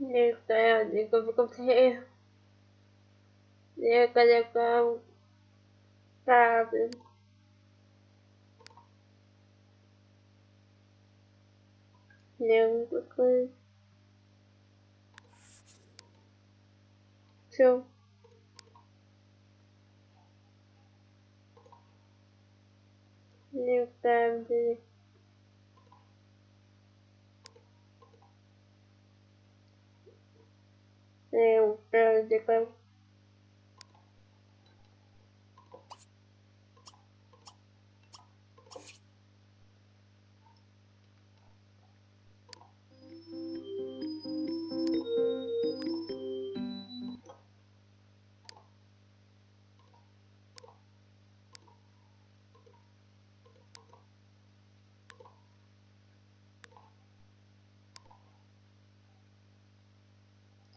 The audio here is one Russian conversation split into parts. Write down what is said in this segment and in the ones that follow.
내일까요? 내가 무겁대요. 내일까 내가 사람은 내일까요? 좀 내일까요? uh,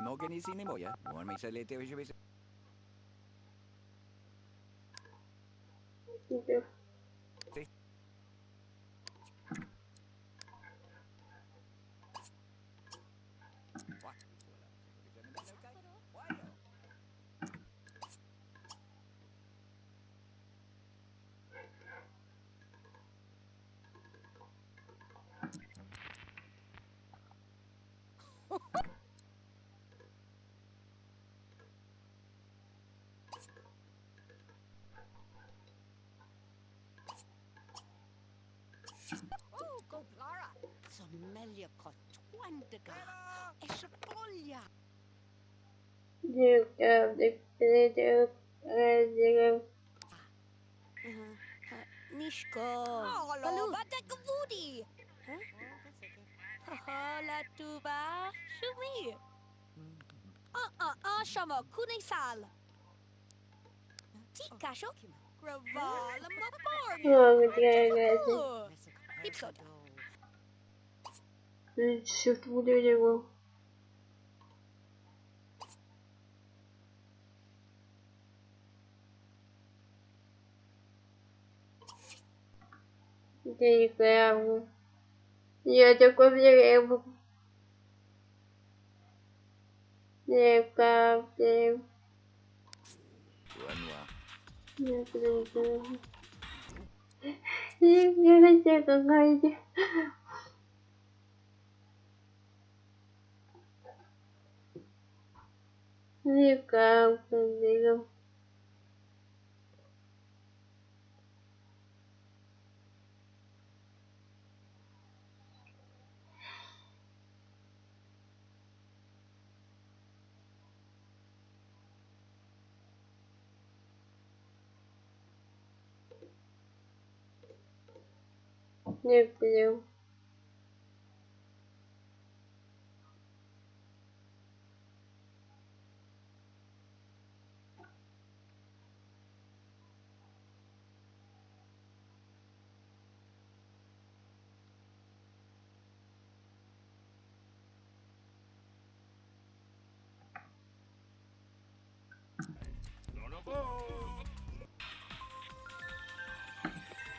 No is in Emoya. the Niško, Balu. Badak vudi. Hola tuba, Shumi. Ah ah a šamo kuning sal. Tikašo. Gravala ma porn. Oh, good guys. Deep soda. Siz bu diyor Dilerim. Я такой диреку. Дирека, дирека. Я не хотел, знаете. никак не Не люблю.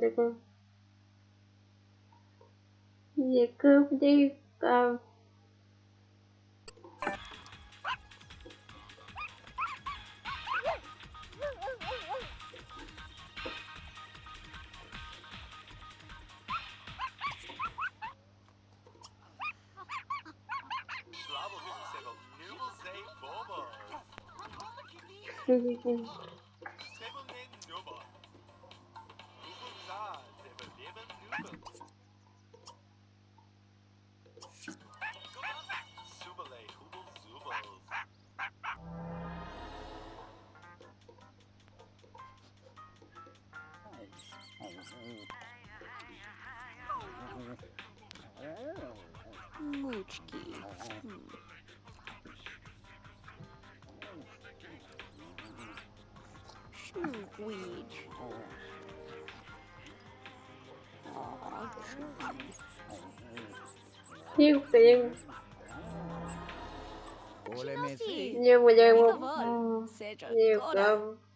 D'accord. Il que des... Euh... Мучки. Snookweed. Yêu tiền. Nhiều mà dân một nhiều cơm.